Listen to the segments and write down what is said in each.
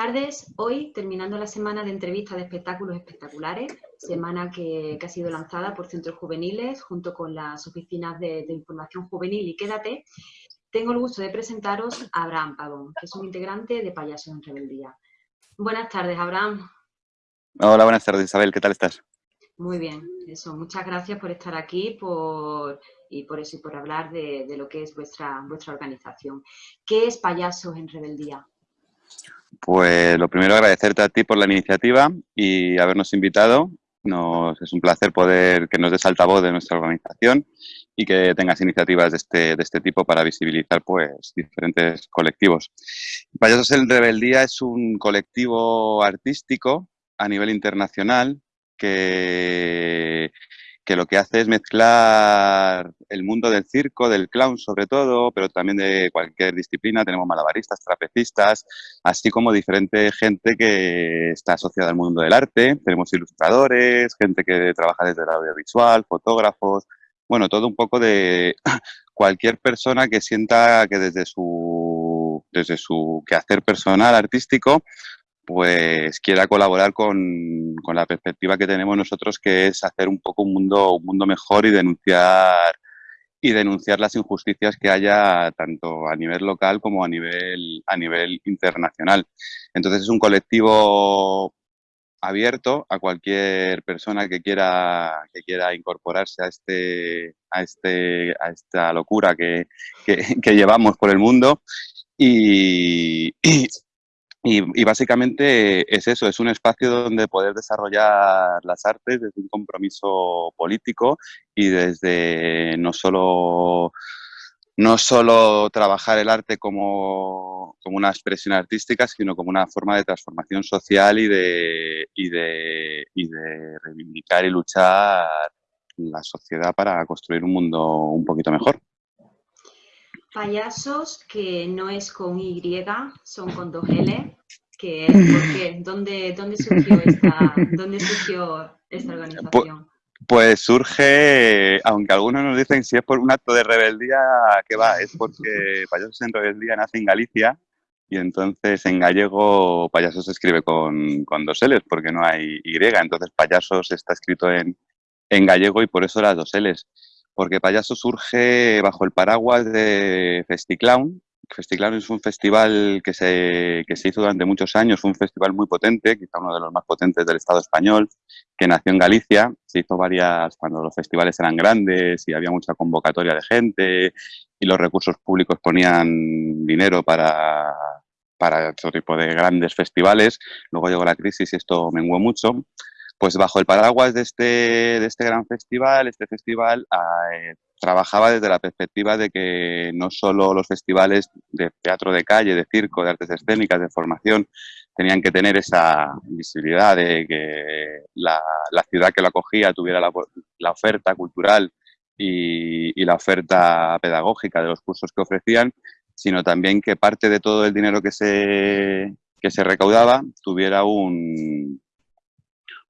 tardes. Hoy, terminando la semana de entrevistas de espectáculos espectaculares, semana que, ha sido lanzada por Centros Juveniles junto con las oficinas de, información juvenil y Quédate, tengo el gusto de presentaros a Abraham Pavón, que es un integrante de Payasos en Rebeldía. Buenas tardes, Abraham. Hola, buenas tardes, Isabel. ¿Qué tal estás? Muy bien, eso. Muchas gracias por estar aquí por, y por eso y por hablar de, de lo que es vuestra, vuestra organización. ¿Qué es Payasos en Rebeldía? Pues lo primero agradecerte a ti por la iniciativa y habernos invitado. Es un placer poder que nos des altavoz de nuestra organización y que tengas iniciativas de este, de este tipo para visibilizar pues diferentes colectivos. Payasos en Rebeldía es un colectivo artístico a nivel internacional que que lo que hace es mezclar el mundo del circo, del clown sobre todo, pero también de cualquier disciplina. Tenemos malabaristas, trapecistas, así como diferente gente que está asociada al mundo del arte. Tenemos ilustradores, gente que trabaja desde el audiovisual, fotógrafos, bueno, todo un poco de cualquier persona que sienta que desde su, desde su quehacer personal, artístico, pues quiera colaborar con, la perspectiva que tenemos nosotros, que es hacer un poco un mundo, un mundo mejor y denunciar y denunciar las injusticias que haya tanto a nivel local como a nivel, a nivel internacional. Entonces es un colectivo abierto a cualquier persona que quiera, que quiera incorporarse a, este, a, este, a esta locura que, llevamos por el mundo y, básicamente es eso, es un espacio donde poder desarrollar las artes desde un compromiso político y desde no solo, no solo trabajar el arte como, como una expresión artística, sino como una forma de transformación social y de, y de, y de reivindicar y luchar la sociedad para construir un mundo un poquito mejor. Payasos, que no es con Y, son con dos L, que es porque, ¿dónde, dónde, surgió, esta, ¿dónde surgió esta organización? Pues surge, aunque algunos nos dicen si es por un acto de rebeldía, que va, es porque Payasos en Rebeldía nace en Galicia y entonces en gallego Payasos se escribe con, con dos L's porque no hay Y, entonces Payasos está escrito en, en gallego y por eso las dos L's porque Payaso surge bajo el paraguas de Festiclown. Festiclown es un festival que se, que se hizo durante muchos años, fue un festival muy potente, quizá uno de los más potentes del Estado español, que nació en Galicia. Se hizo varias cuando los festivales eran grandes y había mucha convocatoria de gente y los recursos públicos ponían dinero para, para otro tipo de grandes festivales. Luego llegó la crisis y esto menguó mucho pues bajo el paraguas de este, de este gran festival, este festival eh, trabajaba desde la perspectiva de que no solo los festivales de teatro de calle, de circo, de artes escénicas, de formación, tenían que tener esa visibilidad de que la, ciudad que lo acogía tuviera la, oferta cultural y, y, la oferta pedagógica de los cursos que ofrecían, sino también que parte de todo el dinero que se, que se recaudaba tuviera un,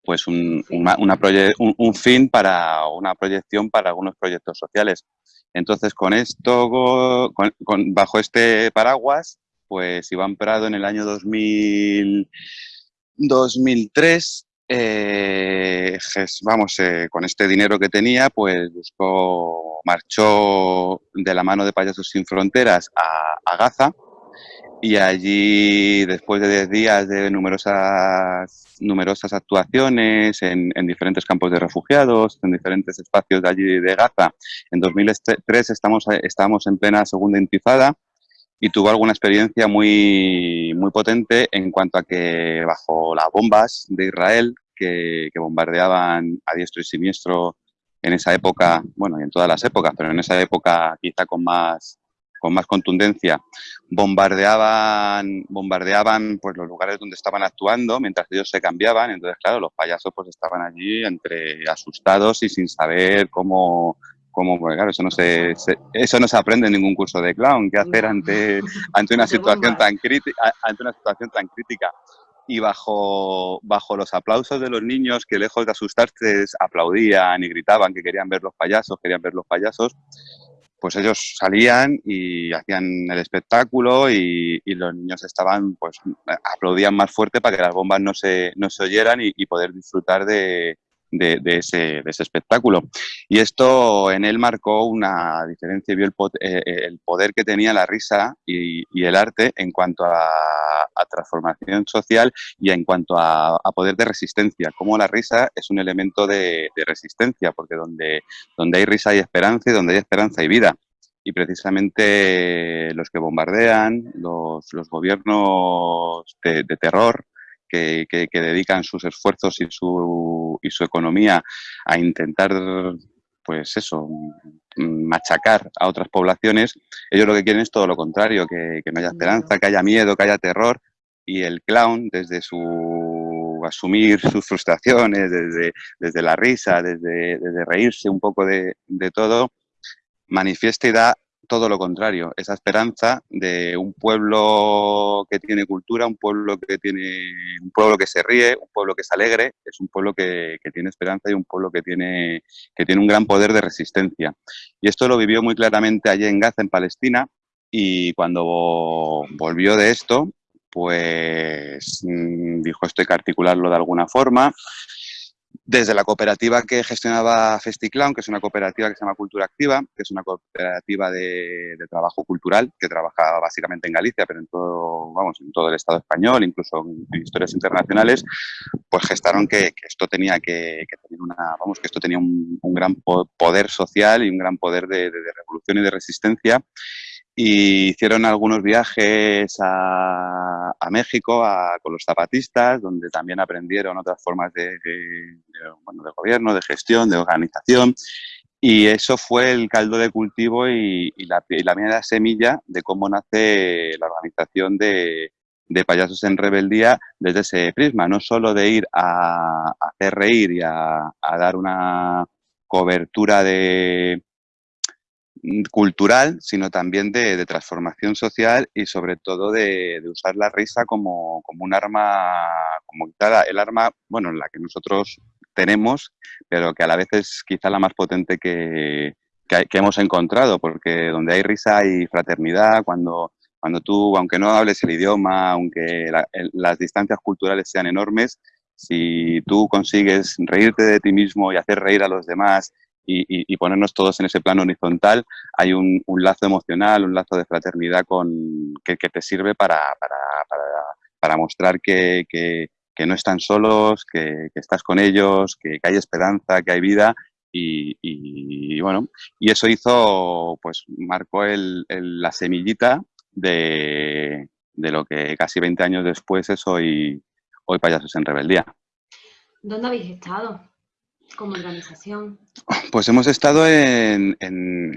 pues un, un, fin para una proyección para algunos proyectos sociales. Entonces, con esto, con, bajo este paraguas, pues Iván Prado en el año 2000, 2003, eh, vamos, eh, con este dinero que tenía, pues buscó, marchó de la mano de Payasos Sin Fronteras a, a Gaza, y allí, después de 10 días de numerosas, numerosas actuaciones en, en, diferentes campos de refugiados, en diferentes espacios de allí de Gaza, en 2003 estamos, estamos en plena segunda intifada y tuvo alguna experiencia muy, muy potente en cuanto a que bajo las bombas de Israel que, que bombardeaban a diestro y siniestro en esa época, bueno, y en todas las épocas, pero en esa época quizá con más con más contundencia, bombardeaban, bombardeaban pues, los lugares donde estaban actuando mientras ellos se cambiaban. Entonces, claro, los payasos pues, estaban allí entre asustados y sin saber cómo, cómo pues, claro, eso no se, eso no se aprende en ningún curso de clown, qué hacer ante, ante una situación tan crítica, ante una situación tan crítica. Y bajo, bajo los aplausos de los niños que lejos de asustarse aplaudían y gritaban que querían ver los payasos, querían ver los payasos, pues ellos salían y hacían el espectáculo y, los niños estaban, pues aplaudían más fuerte para que las bombas no se, no se oyeran y poder disfrutar de, de, ese, espectáculo. Y esto en él marcó una diferencia, vio el, eh, eh, el poder que tenía la risa y, el arte en cuanto a, transformación social y en cuanto a, poder de resistencia, como la risa es un elemento de, resistencia, porque donde, donde hay risa hay esperanza y donde hay esperanza hay vida y precisamente los que bombardean, los, gobiernos de, terror, que, dedican sus esfuerzos y su, y su economía a intentar, pues eso, machacar a otras poblaciones, ellos lo que quieren es todo lo contrario, que, no haya esperanza, que haya miedo, que haya terror, y el clown, desde su asumir sus frustraciones, desde, desde la risa, desde, desde reírse un poco de, de todo, manifiesta y da todo lo contrario, esa esperanza de un pueblo que tiene cultura, un pueblo que tiene un pueblo que se ríe, un pueblo que es alegre, es un pueblo que, tiene esperanza y un pueblo que tiene, que tiene un gran poder de resistencia. Y esto lo vivió muy claramente allí en Gaza, en Palestina, y cuando volvió de esto, pues mm, dijo esto hay que articularlo de alguna forma, desde la cooperativa que gestionaba FestiClown, que es una cooperativa que se llama Cultura Activa, que es una cooperativa de, trabajo cultural que trabaja básicamente en Galicia, pero en todo, vamos, en todo el Estado español, incluso en, historias internacionales, pues gestaron que, esto tenía que, tener una, vamos, que esto tenía un, gran poder social y un gran poder de, de revolución y de resistencia y hicieron algunos viajes a, México con los zapatistas, donde también aprendieron otras formas de, gobierno, de gestión, de organización. Y eso fue el caldo de cultivo y, la, primera semilla de cómo nace la organización de, Payasos en Rebeldía desde ese prisma, no solo de ir a, hacer reír y a dar una cobertura de, cultural, sino también de, transformación social y sobre todo de, usar la risa como, un arma, como quizá el arma, bueno, la que nosotros tenemos, pero que a la vez es quizá la más potente que, hemos encontrado, porque donde hay risa hay fraternidad, cuando, cuando tú, aunque no hables el idioma, aunque las distancias culturales sean enormes, si tú consigues reírte de ti mismo y hacer reír a los demás y, ponernos todos en ese plano horizontal, hay un, lazo emocional, un lazo de fraternidad con, que, te sirve para, para, mostrar que, no están solos, que, estás con ellos, que, hay esperanza, que hay vida y, bueno, y eso hizo, pues marcó el, la semillita de, de, lo que casi 20 años después es hoy, hoy Payasos en Rebeldía. ¿Dónde habéis estado? Como organización? Pues hemos estado en,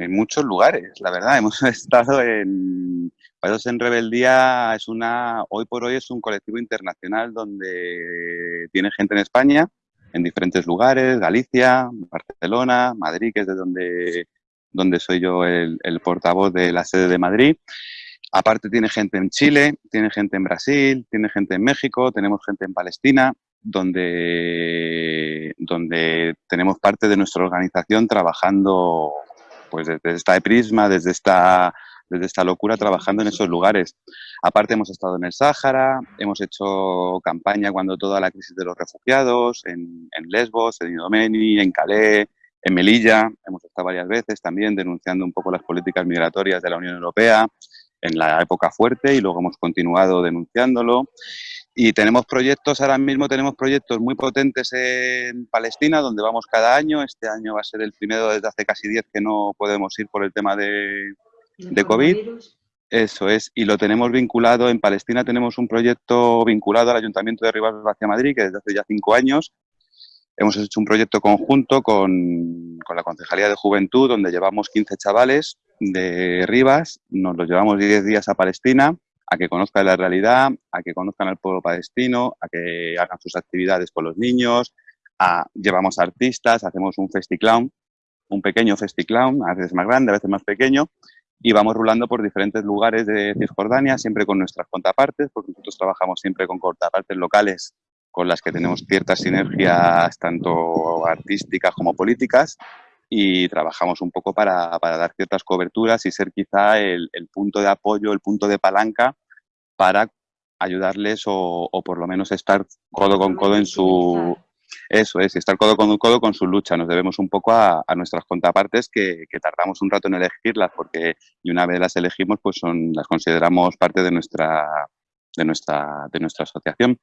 muchos lugares, la verdad. Hemos estado en Payasos en Rebeldía, es una, hoy por hoy es un colectivo internacional donde tiene gente en España, en diferentes lugares, Galicia, Barcelona, Madrid, que es de donde, donde soy yo el, el portavoz de la sede de Madrid. Aparte tiene gente en Chile, tiene gente en Brasil, tiene gente en México, tenemos gente en Palestina donde, donde tenemos parte de nuestra organización trabajando pues desde esta prisma, desde esta, desde esta locura, trabajando en esos lugares. Aparte hemos estado en el Sáhara, hemos hecho campaña cuando toda la crisis de los refugiados, en, Lesbos, en Idomeni, en Calais, en Melilla, hemos estado varias veces también denunciando un poco las políticas migratorias de la Unión Europea en la época fuerte y luego hemos continuado denunciándolo. Y tenemos proyectos, ahora mismo tenemos proyectos muy potentes en Palestina, donde vamos cada año. Este año va a ser el primero desde hace casi 10 que no podemos ir por el tema de, de COVID. Eso es, y lo tenemos vinculado, en Palestina tenemos un proyecto vinculado al Ayuntamiento de Rivas hacia Madrid, que desde hace ya cinco años hemos hecho un proyecto conjunto con, con, la Concejalía de Juventud, donde llevamos 15 chavales de Rivas, nos los llevamos 10 días a Palestina, a que conozcan la realidad, a que conozcan al pueblo palestino, a que hagan sus actividades con los niños, llevamos artistas, hacemos un festiclown, un pequeño festiclown, a veces más grande, a veces más pequeño, y vamos rulando por diferentes lugares de Cisjordania, siempre con nuestras contrapartes, porque nosotros trabajamos siempre con contrapartes locales con las que tenemos ciertas sinergias tanto artísticas como políticas y trabajamos un poco para, dar ciertas coberturas y ser quizá el, punto de apoyo, el punto de palanca para ayudarles o, por lo menos estar codo con codo en su... Eso es, estar codo con codo con su lucha. Nos debemos un poco a, nuestras contrapartes que, que, tardamos un rato en elegirlas porque y una vez las elegimos pues son, las consideramos parte de nuestra de nuestra, de nuestra asociación.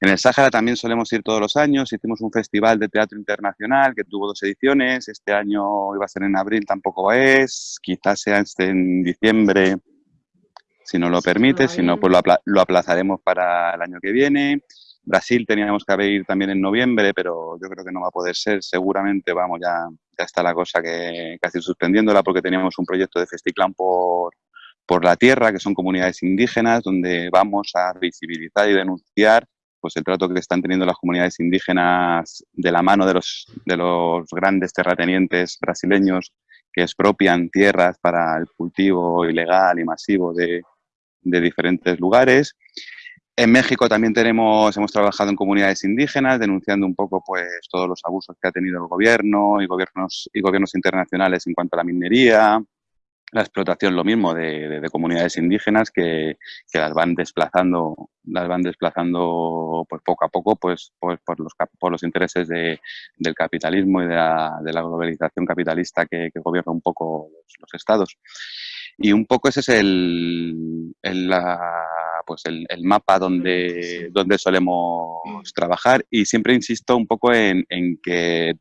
En el Sáhara también solemos ir todos los años, hicimos un festival de teatro internacional que tuvo dos ediciones, este año iba a ser en abril, tampoco es, quizás sea en diciembre, si no lo permite, si no, pues lo, aplazaremos para el año que viene. Brasil teníamos que haber ir también en noviembre, pero yo creo que no va a poder ser. Seguramente, vamos, ya, ya está la cosa que casi suspendiéndola porque teníamos un proyecto de Festiclán por, por la tierra, que son comunidades indígenas, donde vamos a visibilizar y denunciar pues el trato que están teniendo las comunidades indígenas de la mano de los, de los grandes terratenientes brasileños que expropian tierras para el cultivo ilegal y masivo de, de diferentes lugares. En México también tenemos, hemos trabajado en comunidades indígenas, denunciando un poco pues, todos los abusos que ha tenido el gobierno y gobiernos, y gobiernos internacionales en cuanto a la minería, la explotación lo mismo de, comunidades indígenas que, las van desplazando las van desplazando pues poco a poco pues, pues por los por los intereses del capitalismo y de la, globalización capitalista que, gobierna un poco los, estados y un poco ese es el, pues el, mapa donde, donde solemos trabajar y siempre insisto un poco en, en que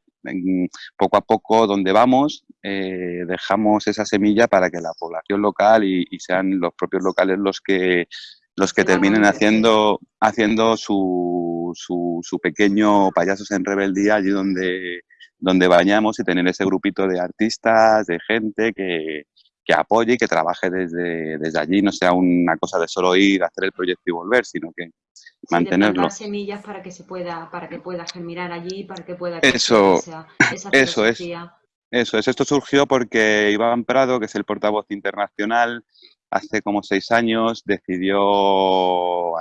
poco a poco donde vamos eh, dejamos esa semilla para que la población local y, sean los propios locales los que los que terminen haciendo haciendo su, su, pequeño payasos en rebeldía allí donde donde vayamos y tener ese grupito de artistas, de gente que, que apoye y que trabaje desde, desde allí, no sea una cosa de solo ir, hacer el proyecto y volver, sino que mantenerlo. semillas para que se pueda, para que pueda germinar allí, para que pueda eso, eso es. Eso es. Esto surgió porque Iván Prado, que es el portavoz internacional, hace como seis años decidió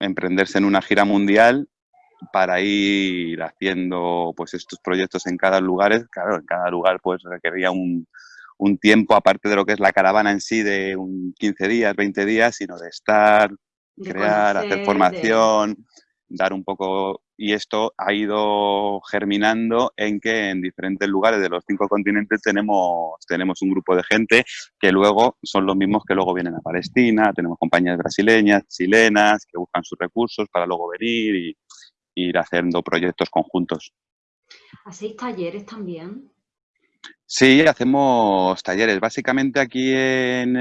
emprenderse en una gira mundial para ir haciendo pues estos proyectos en cada lugar. Claro, en cada lugar pues requería un, un tiempo, aparte de lo que es la caravana en sí, de un 15 días, 20 días, sino de estar, crear, hacer formación, dar un poco... Y esto ha ido germinando en que en diferentes lugares de los cinco continentes tenemos, tenemos un grupo de gente que luego son los mismos que luego vienen a Palestina, tenemos compañías brasileñas, chilenas, que buscan sus recursos para luego venir y, ir haciendo proyectos conjuntos. ¿Hacéis talleres también? Sí, hacemos talleres. Básicamente aquí en,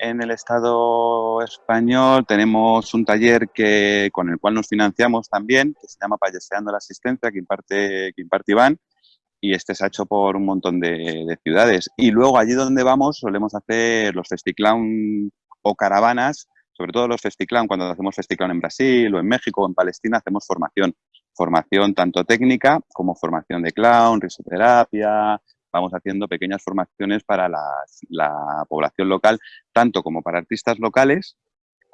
el Estado español tenemos un taller que, con el cual nos financiamos también, que se llama Payaseando la Asistencia, que imparte, que imparte Iván, y este se ha hecho por un montón de, ciudades. Y luego allí donde vamos solemos hacer los festiclown o caravanas, sobre todo los festiclown, cuando hacemos festiclown en Brasil o en México o en Palestina, hacemos formación. Formación tanto técnica como formación de clown, risoterapia, vamos haciendo pequeñas formaciones para la población local, tanto como para artistas locales,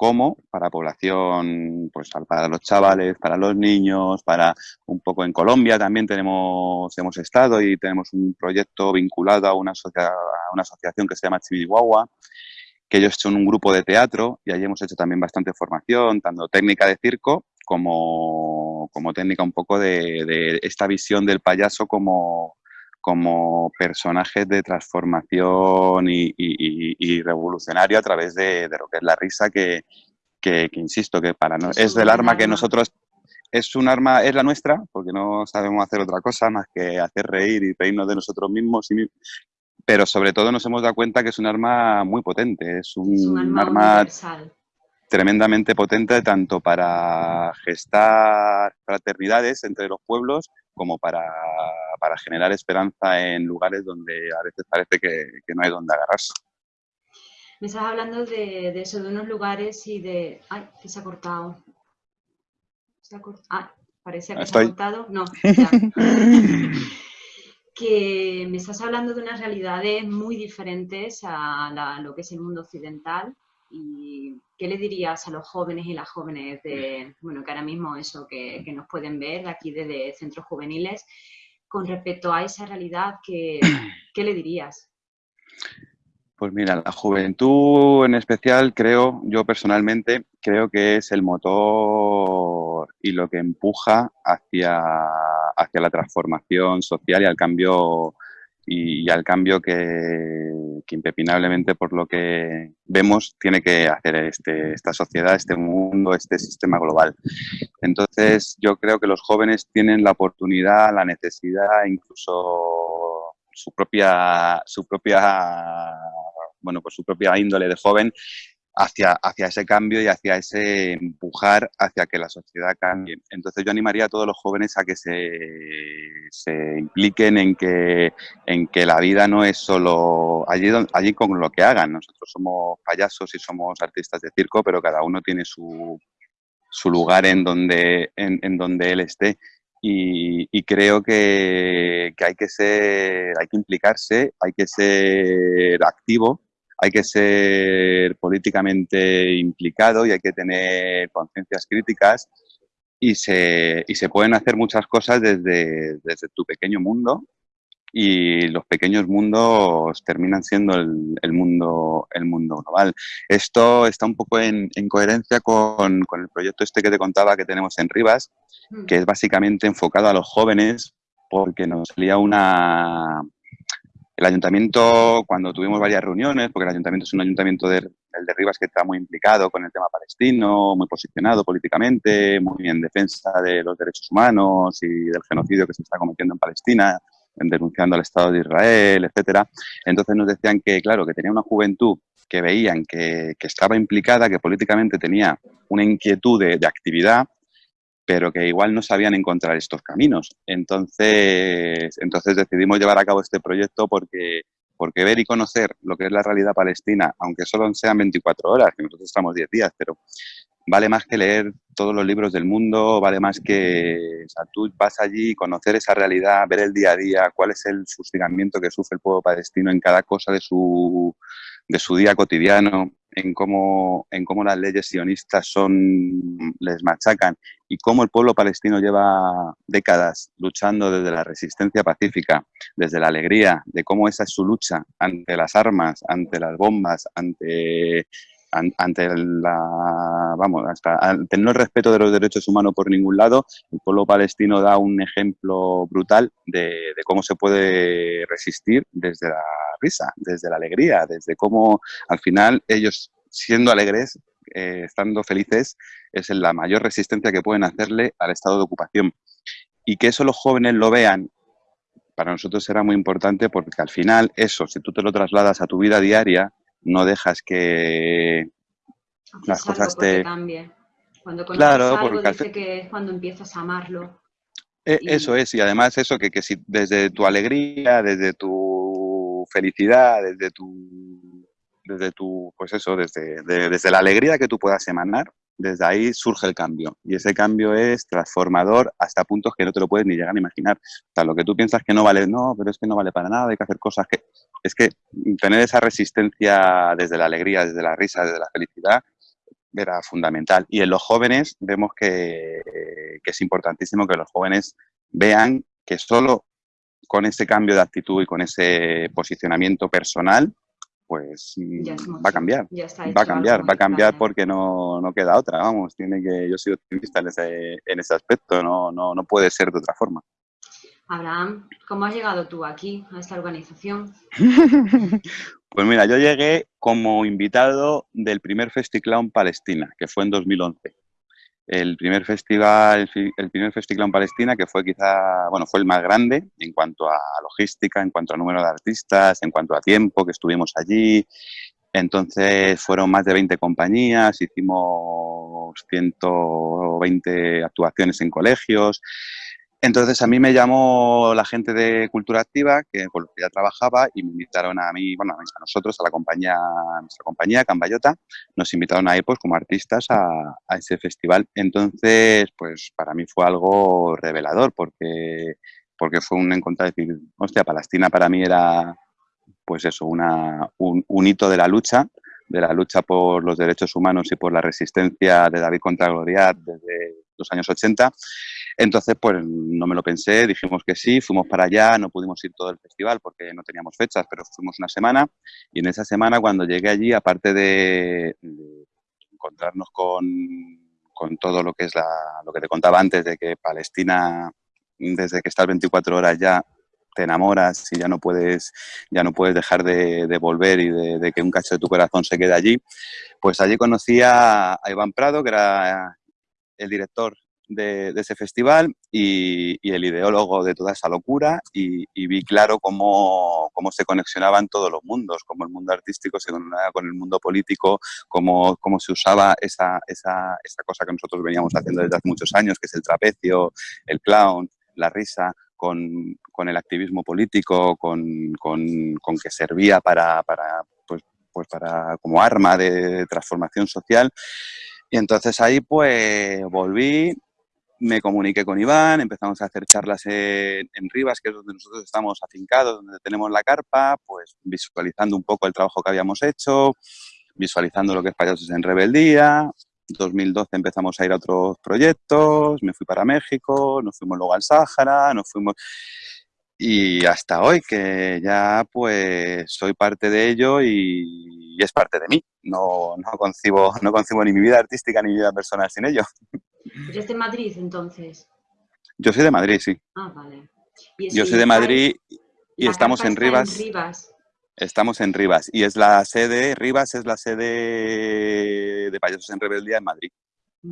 como para población, pues para los chavales, para los niños, para un poco en Colombia también tenemos, hemos estado y tenemos un proyecto vinculado a una, una asociación que se llama Chihuahua, que ellos son un grupo de teatro y allí hemos hecho también bastante formación, tanto técnica de circo como, como técnica un poco de esta visión del payaso como, como personajes de transformación y, revolucionario a través de, lo que es la risa que, insisto, que para no, es del arma que nosotros, es un arma, es la nuestra, porque no sabemos hacer otra cosa más que hacer reír y reírnos de nosotros mismos, pero sobre todo nos hemos dado cuenta que es un arma muy potente, es un, arma, tremendamente potente tanto para gestar fraternidades entre los pueblos como para, generar esperanza en lugares donde a veces parece que, no hay donde agarrarse. Me estás hablando de, eso, de unos lugares y de... ¡Ay, que se ha cortado! Se ha cortado. Ah, parece que se ha cortado. No, ya. que me estás hablando de unas realidades muy diferentes a lo que es el mundo occidental y qué le dirías a los jóvenes y las jóvenes de, bueno, que ahora mismo eso, que, nos pueden ver aquí desde centros juveniles, con respecto a esa realidad, ¿qué, qué le dirías? Pues mira, la juventud en especial creo, yo personalmente creo que es el motor y lo que empuja hacia, hacia la transformación social y al cambio y, al cambio que, que, impepinablemente por lo que vemos tiene que hacer este, esta sociedad, este mundo, este sistema global. Entonces yo creo que los jóvenes tienen la oportunidad, la necesidad, incluso su propia, su propia bueno, pues su propia índole de joven hacia, hacia ese cambio y hacia ese empujar hacia que la sociedad cambie. Entonces yo animaría a todos los jóvenes a que se, se impliquen en que, en que la vida no es solo allí, allí con lo que hagan. Nosotros somos payasos y somos artistas de circo, pero cada uno tiene su, su lugar en donde, en, en donde él esté. Y, creo que, que, hay que ser, hay que implicarse, hay que ser activo hay que ser políticamente implicado y hay que tener conciencias críticas y se, y se pueden hacer muchas cosas desde, desde tu pequeño mundo y los pequeños mundos terminan siendo el, el, mundo, el mundo global. Esto está un poco en, en coherencia con, con, el proyecto este que te contaba que tenemos en Rivas, mm. que es básicamente enfocado a los jóvenes porque nos salía una, el ayuntamiento, cuando tuvimos varias reuniones, porque el ayuntamiento es un ayuntamiento de, de Rivas que está muy implicado con el tema palestino, muy posicionado políticamente, muy en defensa de los derechos humanos y del genocidio que se está cometiendo en Palestina, denunciando al Estado de Israel, etcétera. Entonces nos decían que, claro, que tenía una juventud que veían que, estaba implicada, que políticamente tenía una inquietud de actividad, pero que igual no sabían encontrar estos caminos. Entonces, entonces decidimos llevar a cabo este proyecto porque, porque ver y conocer lo que es la realidad palestina, aunque solo sean 24 horas, que nosotros estamos 10 días, pero vale más que leer todos los libros del mundo, vale más que tú vas allí, conocer esa realidad, ver el día a día, cuál es el sufrimiento que sufre el pueblo palestino en cada cosa de su, de su día cotidiano, en cómo, en cómo las leyes sionistas son, les machacan y cómo el pueblo palestino lleva décadas luchando desde la resistencia pacífica, desde la alegría, de cómo esa es su lucha ante las armas, ante las bombas, ante ante la, vamos, hasta ante el respeto de los derechos humanos por ningún lado, el pueblo palestino da un ejemplo brutal de, de, cómo se puede resistir desde la risa, desde la alegría, desde cómo al final ellos siendo alegres, eh, estando felices, es la mayor resistencia que pueden hacerle al estado de ocupación. Y que eso los jóvenes lo vean para nosotros será muy importante porque al final eso, si tú te lo trasladas a tu vida diaria, no dejas que las cosas te... Cambie. Cuando conoces claro, algo, dice que es cuando empiezas a amarlo. Eh, y... Eso es, y además eso, que, que si desde tu alegría, desde tu felicidad, desde tu, desde tu, pues eso, desde, de, desde la alegría que tú puedas emanar, desde ahí surge el cambio. Y ese cambio es transformador hasta puntos que no te lo puedes ni llegar a imaginar. O sea, lo que tú piensas que no vale, no, pero es que no vale para nada, hay que hacer cosas que... Es que tener esa resistencia desde la alegría, desde la risa, desde la felicidad, era fundamental. Y en los jóvenes vemos que, que es importantísimo que los jóvenes vean que solo con ese cambio de actitud y con ese posicionamiento personal pues mm, va a cambiar, va a cambiar, va a cambiar porque no, no, queda otra, vamos, tiene que, yo soy optimista en ese, en ese aspecto, no, no, no puede ser de otra forma. Abraham, ¿cómo has llegado tú aquí, a esta organización? pues mira, yo llegué como invitado del primer Festiclown Palestina, que fue en 2011 el primer festival, el primer festival en Palestina, que fue quizá, bueno, fue el más grande en cuanto a logística, en cuanto a número de artistas, en cuanto a tiempo que estuvimos allí. Entonces fueron más de 20 compañías, hicimos 120 actuaciones en colegios. Entonces a mí me llamó la gente de Cultura Activa, que con los que ya trabajaba, y me invitaron a mí, bueno, a nosotros, a la compañía, a nuestra compañía, Cambayota, nos invitaron ahí pues como artistas a, a, ese festival. Entonces, pues para mí fue algo revelador, porque, porque fue un encontrar decir, hostia, Palestina para mí era, pues eso, una, un, un hito de la lucha, de la lucha por los derechos humanos y por la resistencia de David contra Goliat desde los años 80 Entonces, pues no me lo pensé, dijimos que sí, fuimos para allá, no pudimos ir todo el festival porque no teníamos fechas, pero fuimos una semana. Y en esa semana cuando llegué allí, aparte de, encontrarnos con, con, todo lo que es la, lo que te contaba antes de que Palestina, desde que estás 24 horas ya te enamoras y ya no puedes, ya no puedes dejar de, volver y de, que un cacho de tu corazón se quede allí, pues allí conocí a, Iván Prado, que era el director de, ese festival y, el ideólogo de toda esa locura y, vi claro cómo, cómo, se conexionaban todos los mundos, cómo el mundo artístico se conectaba con el mundo político, cómo, cómo se usaba esa, esa, esa cosa que nosotros veníamos haciendo desde hace muchos años, que es el trapecio, el clown, la risa, con, con el activismo político, con, con, con que servía para, para, pues, pues para, como arma de transformación social. Y entonces ahí pues volví, me comuniqué con Iván, empezamos a hacer charlas en, en, Rivas, que es donde nosotros estamos afincados, donde tenemos la carpa, pues visualizando un poco el trabajo que habíamos hecho, visualizando lo que es Payasos en Rebeldía, 2012 empezamos a ir a otros proyectos, me fui para México, nos fuimos luego al Sáhara, nos fuimos... Y hasta hoy, que ya pues soy parte de ello y, es parte de mí. No, no, concibo, no concibo ni mi vida artística ni mi vida personal sin ello. ¿Eres de Madrid entonces? Yo soy de Madrid, sí. Ah, vale. Yo soy de Madrid y estamos en Rivas. en Rivas. Estamos en Rivas y es la sede, Rivas es la sede de Payasos en Rebeldía en Madrid.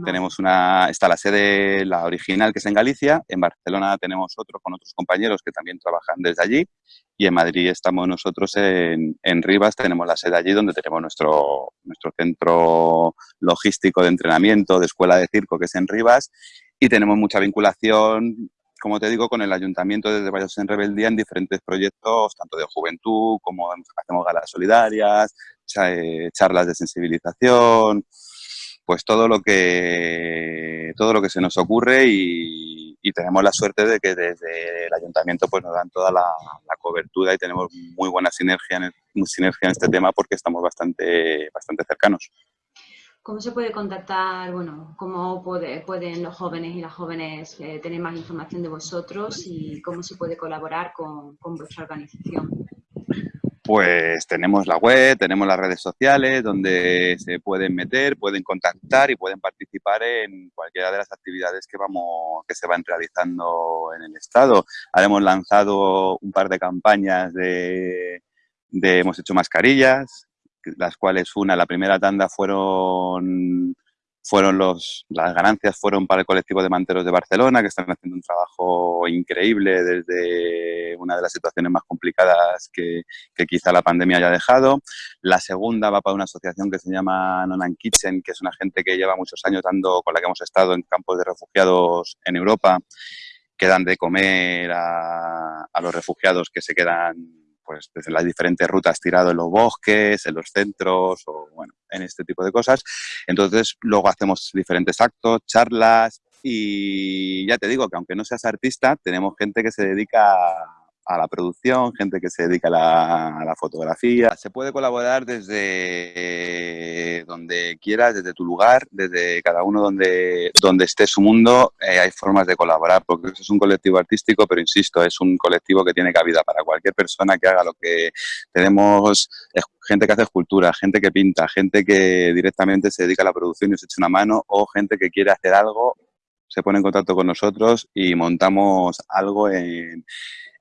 Tenemos una, está la sede, la original, que es en Galicia. En Barcelona tenemos otro con otros compañeros que también trabajan desde allí. Y en Madrid estamos nosotros en, en Rivas, tenemos la sede allí donde tenemos nuestro, nuestro centro logístico de entrenamiento, de escuela de circo, que es en Rivas. Y tenemos mucha vinculación como te digo, con el ayuntamiento desde Valles en Rebeldía en diferentes proyectos, tanto de juventud como hacemos galas solidarias, eh, charlas de sensibilización, pues todo lo que todo lo que se nos ocurre y, tenemos la suerte de que desde el ayuntamiento pues nos dan toda la, cobertura y tenemos muy buena sinergia en, sinergia en este tema porque estamos bastante, bastante cercanos. ¿Cómo se puede contactar, bueno, cómo pueden los jóvenes y las jóvenes eh, tener más información de vosotros y cómo se puede colaborar con, vuestra organización? Pues tenemos la web, tenemos las redes sociales donde se pueden meter, pueden contactar y pueden participar en cualquiera de las actividades que vamos que se van realizando en el estado. hemos lanzado un par de campañas de, de hemos hecho mascarillas, las cuales una, la primera tanda fueron, fueron los, las ganancias fueron para el colectivo de manteros de Barcelona, que están haciendo un trabajo increíble desde una de las situaciones más complicadas que, que quizá la pandemia haya dejado. La segunda va para una asociación que se llama Nonan Kitchen, que es una gente que lleva muchos años dando, con la que hemos estado en campos de refugiados en Europa, que dan de comer a, a los refugiados que se quedan pues desde las diferentes rutas tirado en los bosques, en los centros o bueno, en este tipo de cosas. Entonces luego hacemos diferentes actos, charlas y ya te digo que aunque no seas artista, tenemos gente que se dedica a la producción, gente que se dedica a la, fotografía. Se puede colaborar desde donde quieras, desde tu lugar, desde cada uno donde, donde esté su mundo, eh, hay formas de colaborar, porque es un colectivo artístico, pero insisto, es un colectivo que tiene cabida para cualquier persona que haga lo que tenemos, gente que hace escultura, gente que pinta, gente que directamente se dedica a la producción y se echa una mano, o gente que quiere hacer algo se pone en contacto con nosotros y montamos algo en,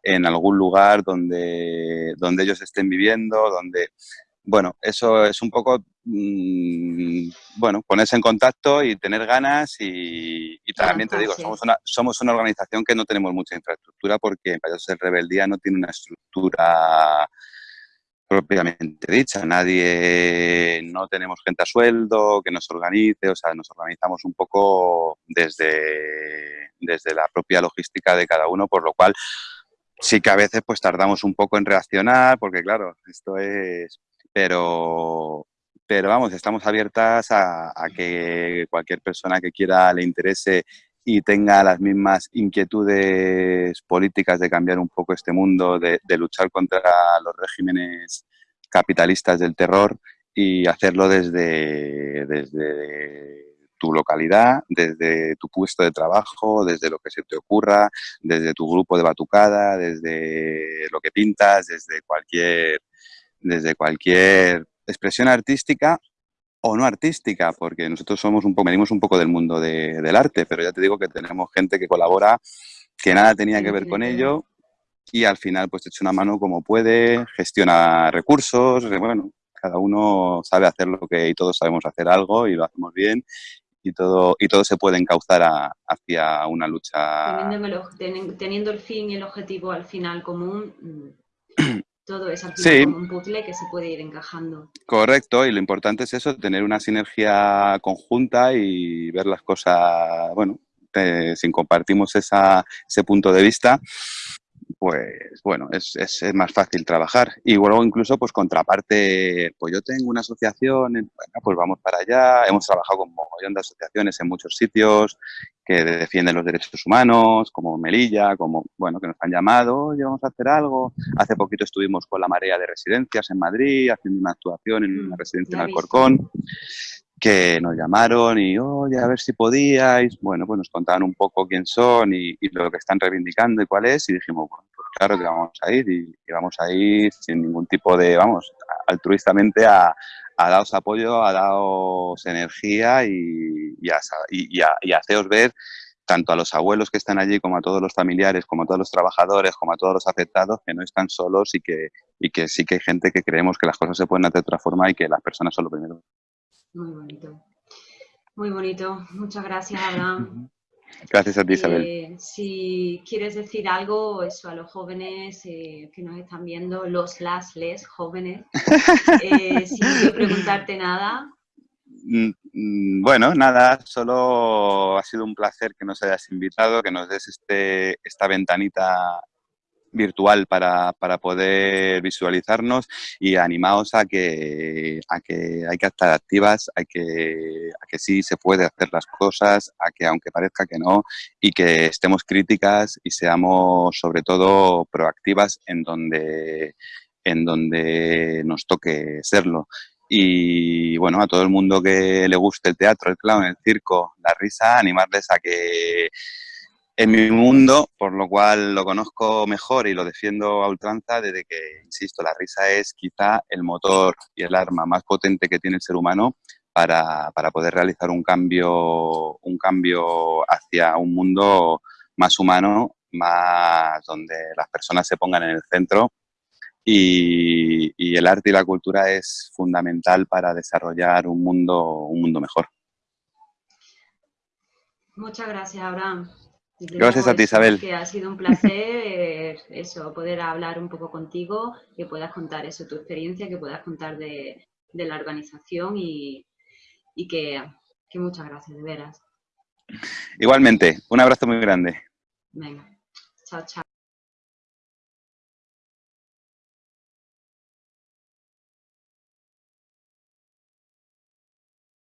en algún lugar donde, donde ellos estén viviendo, donde... Bueno, eso es un poco, mm, bueno, ponerse en contacto y tener ganas y, también te digo, somos una, somos una organización que no tenemos mucha infraestructura porque en Payasos de Rebeldía no tiene una estructura propiamente dicha. Nadie, no tenemos gente a sueldo que nos organice, o sea, nos organizamos un poco desde, desde la propia logística de cada uno, por lo cual sí que a veces pues tardamos un poco en reaccionar, porque claro, esto es... Pero, pero vamos, estamos abiertas a, que cualquier persona que quiera le interese y tenga las mismas inquietudes políticas de cambiar un poco este mundo, de, de luchar contra los regímenes capitalistas del terror y hacerlo desde, desde tu localidad, desde tu puesto de trabajo, desde lo que se te ocurra, desde tu grupo de batucada, desde lo que pintas, desde cualquier, desde cualquier expresión artística o no artística, porque nosotros somos un poco, venimos un poco del mundo del arte, pero ya te digo que tenemos gente que colabora que nada tenía que ver con ello y al final pues te echa una mano como puede, gestiona recursos, bueno, cada uno sabe hacer lo que y todos sabemos hacer algo y lo hacemos bien y todo y todo se puede encauzar hacia una lucha. Teniendo el, fin y el objetivo al final común, todo es al final como un puzzle que se puede ir encajando. Correcto, y lo importante es eso, tener una sinergia conjunta y ver las cosas, bueno, eh, si compartimos esa, ese punto de vista, pues bueno, es, es, más fácil trabajar. Y luego incluso, pues contraparte, pues yo tengo una asociación, bueno, pues vamos para allá. Hemos trabajado con un montón de asociaciones en muchos sitios que defienden los derechos humanos, como Melilla, como, bueno, que nos han llamado, oye, vamos a hacer algo. Hace poquito estuvimos con la Marea de Residencias en Madrid, haciendo una actuación en una mm, residencia en Alcorcón que nos llamaron y, oye, a ver si podíais. Bueno, pues nos contaban un poco quién son y, lo que están reivindicando y cuál es. Y dijimos, bueno, pues claro que vamos a ir y, vamos a ir sin ningún tipo de, vamos, altruistamente a, a daros apoyo, a daros energía y, y, a, y, haceros ver tanto a los abuelos que están allí como a todos los familiares, como a todos los trabajadores, como a todos los afectados, que no están solos y que, y que sí que hay gente que creemos que las cosas se pueden hacer de otra forma y que las personas son lo primero. Muy bonito. Muy bonito. Muchas gracias, Abraham. Gracias a ti, Isabel. Eh, si quieres decir algo eso a los jóvenes eh, que nos están viendo, los, las, les jóvenes, eh, sin preguntarte nada. Mm, mm, bueno, nada, solo ha sido un placer que nos hayas invitado, que nos des este, esta ventanita virtual para, para, poder visualizarnos y animaos a que, a que hay que estar activas, a que, que sí se puede hacer las cosas, a que aunque parezca que no, y que estemos críticas y seamos sobre todo proactivas en donde, en donde nos toque serlo. Y bueno, a todo el mundo que le guste el teatro, el clown, el circo, la risa, animarles a que en mi mundo, por lo cual lo conozco mejor y lo defiendo a ultranza desde que, insisto, la risa es quizá el motor y el arma más potente que tiene el ser humano para, poder realizar un cambio, un cambio hacia un mundo más humano, más donde las personas se pongan en el centro y, y, el arte y la cultura es fundamental para desarrollar un mundo, un mundo mejor. Muchas gracias, Abraham. Gracias a ti, Isabel. Que ha sido un placer eso, poder hablar un poco contigo, que puedas contar eso, tu experiencia, que puedas contar de, la organización y, que, que, muchas gracias, de veras. Igualmente, un abrazo muy grande. Venga, chao, chao.